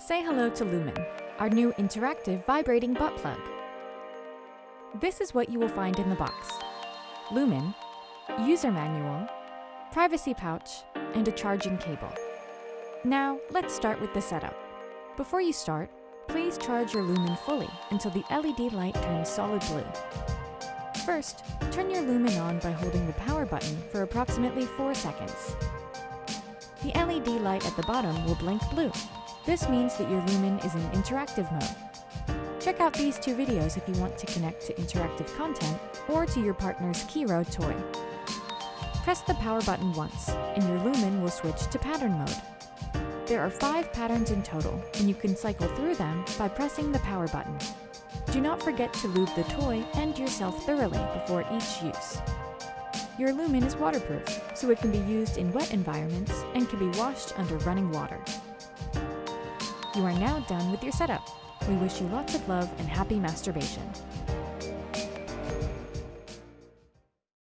Say hello to Lumen, our new interactive vibrating butt plug. This is what you will find in the box. Lumen, user manual, privacy pouch, and a charging cable. Now, let's start with the setup. Before you start, please charge your Lumen fully until the LED light turns solid blue. First, turn your Lumen on by holding the power button for approximately 4 seconds. The LED light at the bottom will blink blue. This means that your Lumen is in interactive mode. Check out these two videos if you want to connect to interactive content or to your partner's Kiiroo toy. Press the power button once, and your Lumen will switch to pattern mode. There are five patterns in total, and you can cycle through them by pressing the power button. Do not forget to lube the toy and yourself thoroughly before each use. Your Lumen is waterproof, so it can be used in wet environments and can be washed under running water. You are now done with your setup. We wish you lots of love and happy masturbation.